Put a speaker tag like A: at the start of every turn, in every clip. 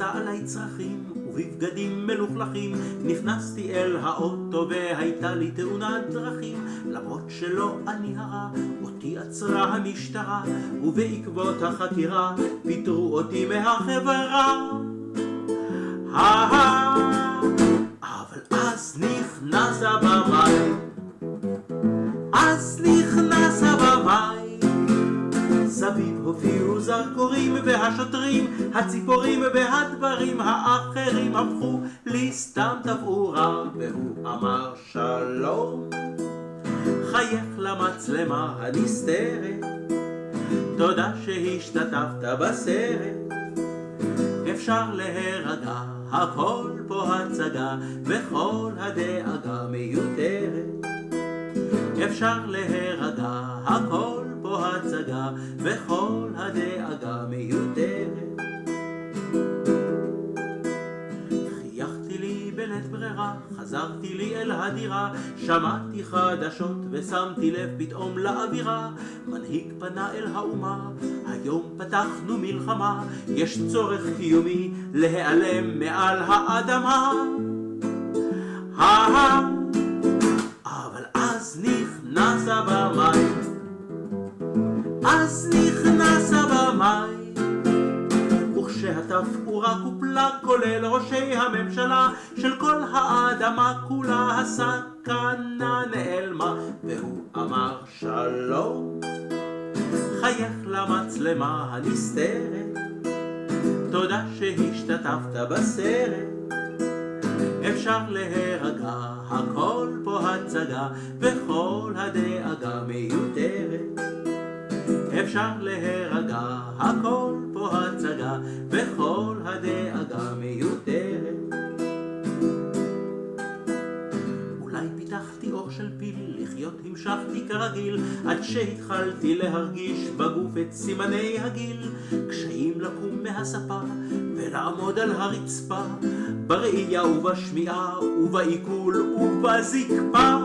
A: עליי צרכים, ובבגדים מלוכלכים נכנסתי אל האוטו והייתה לי תאונת דרכים. למרות שלא אני הרע, אותי עצרה המשטרה ובעקבות החקירה פיטרו אותי מהחברה. אבל אז נכנס הבמאי סביב הופיעו זרקורים והשוטרים, הציפורים והדברים האחרים הפכו לי סתם תפאורה והוא אמר שלום חייך למצלמה הנסתרת תודה שהשתתפת בסרט. אפשר להירגע, הכל פה הצגה וכל הדאגה מיותרת. אפשר להירגע, הכל וכל הדאגה מיותרת. חייכתי לי בלית ברירה, חזרתי לי אל הדירה, שמעתי חדשות ושמתי לב פתאום לאווירה. מנהיג פנה אל האומה, היום פתחנו מלחמה, יש צורך קיומי להיעלם מעל האדמה. אבל וכשהתפאורה קופלה כולל ראשי הממשלה של כל האדמה כולה. הסכנה נעלמה והוא אמר שלום. חייך למצלמה הנסתרת תודה שהשתתפת בסרט. אפשר להירגע, הכל פה הצגה וכל הדאגה מיותרת. אפשר להירגע, הכל פה הצגה, וכל הדאגה מיותרת. אולי פיתחתי אור של פיל, לחיות המשכתי כרגיל, עד שהתחלתי להרגיש בגוף את סימני הגיל, קשיים לקום מהספה ולעמוד על הרצפה, בראייה ובשמיעה ובעיכול ובזקפה.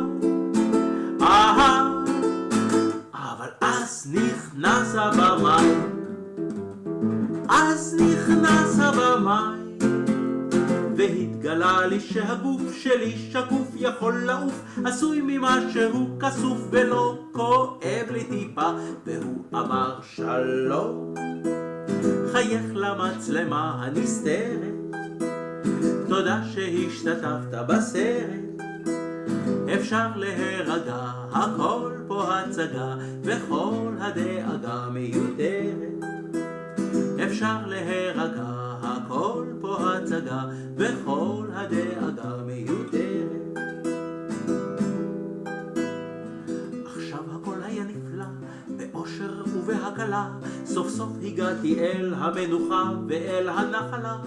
A: אהה אז נכנס הבמאי, אז נכנס הבמאי, והתגלה לי שהגוף שלי שקוף יכול לעוף, עשוי ממשהו כסוף ולא כואב לי טיפה, והוא אמר שלום, חייך למצלמה הנסתרת, תודה שהשתתפת בסרט. אפשר להירגע, הכל פה הצגה, וכל הדאגה מיותרת. אפשר להירגע, הכל פה הצגה, וכל הדאגה מיותרת. עכשיו הכל היה נפלא, באושר ובהקלה, סוף סוף הגעתי אל המנוחה ואל הנחלה.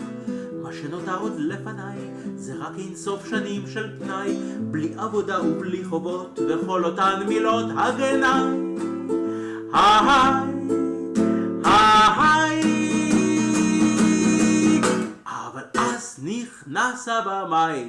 A: מה שנותר עוד לפניי זה רק אינסוף שנים של פנאי בלי עבודה ובלי חובות וכל אותן מילות הגנאי אבל אז נכנס הבמאי